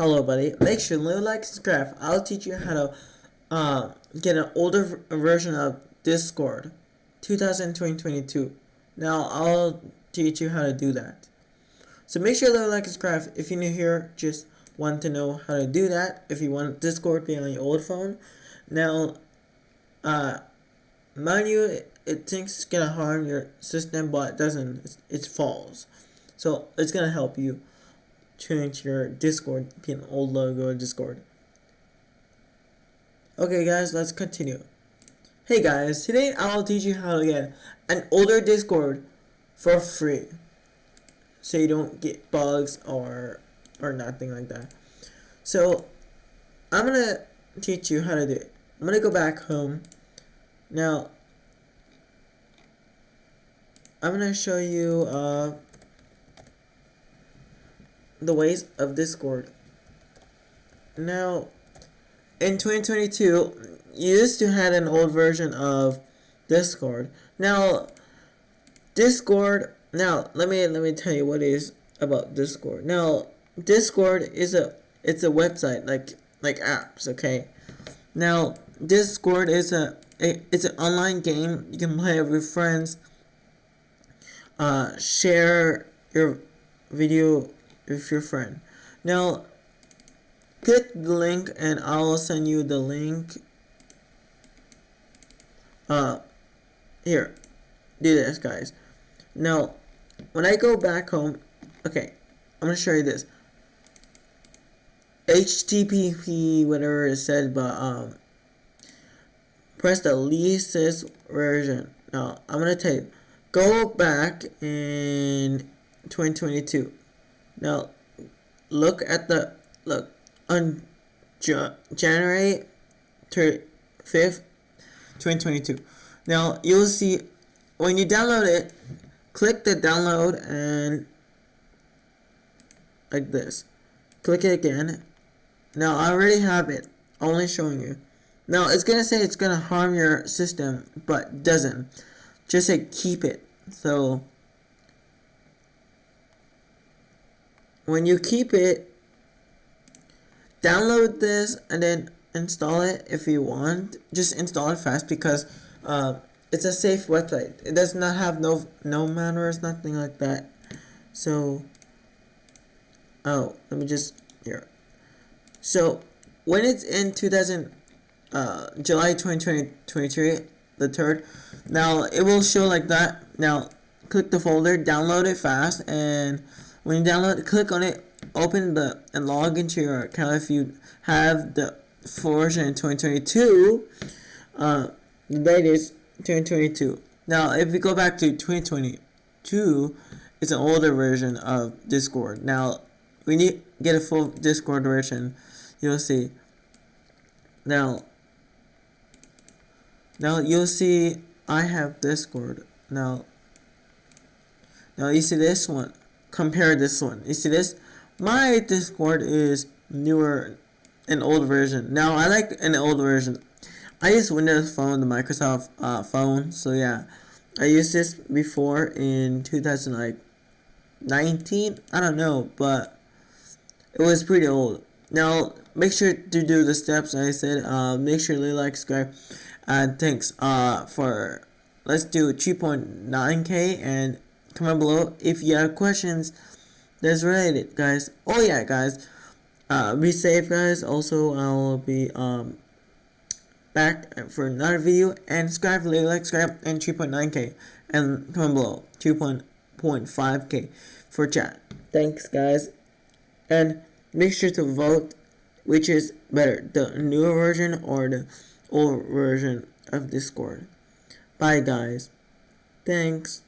Hello, buddy. Make sure to a like, subscribe. I'll teach you how to uh, get an older version of Discord, 2022. Now, I'll teach you how to do that. So make sure to a like, subscribe. If you're new here, just want to know how to do that. If you want Discord be on your old phone. Now, uh, mind you, it, it thinks it's gonna harm your system, but it doesn't. It's, it's false. So it's gonna help you change your Discord, be an old logo Discord. Okay guys, let's continue. Hey guys, today I'll teach you how to get an older Discord for free. So you don't get bugs or or nothing like that. So I'm gonna teach you how to do it. I'm gonna go back home. Now I'm gonna show you uh the ways of Discord. Now, in 2022, you used to had an old version of Discord. Now, Discord. Now, let me let me tell you what is about Discord. Now, Discord is a it's a website like like apps. Okay. Now, Discord is a, a it's an online game you can play with friends. Uh, share your video with your friend. Now, click the link and I will send you the link. Uh, here, do this, guys. Now, when I go back home, okay, I'm gonna show you this. HTTP, whatever it said, but um, press the leastest version. Now, I'm gonna tell you, go back in 2022. Now, look at the, look, on January 5th, 2022. Now, you'll see, when you download it, click the download and like this. Click it again. Now, I already have it, only showing you. Now, it's going to say it's going to harm your system, but doesn't. Just say keep it. So, when you keep it, download this and then install it if you want. Just install it fast because uh, it's a safe website. It does not have no no manners, nothing like that. So, oh, let me just here. So, when it's in 2000, uh, July 2023, the third, now it will show like that. Now, click the folder, download it fast, and when you download, click on it, open the and log into your account if you have the version in 2022. Uh, the date is 2022. Now, if we go back to 2022, it's an older version of Discord. Now, we need get a full Discord version. You'll see. Now, now you'll see I have Discord. Now, now you see this one compare this one. You see this? My Discord is newer, an old version. Now I like an old version. I use Windows Phone, the Microsoft uh, phone. So yeah, I used this before in 2019. I don't know, but it was pretty old. Now make sure to do the steps I said. Uh, make sure to like, subscribe, and thanks. Uh, for let's do 3.9k and comment below. If you have questions that's related guys. Oh yeah guys. Uh, be safe guys. Also I will be um back for another video. And subscribe leave like subscribe and 3.9k and comment below 2.5k for chat. Thanks guys. And make sure to vote which is better the newer version or the old version of discord. Bye guys. Thanks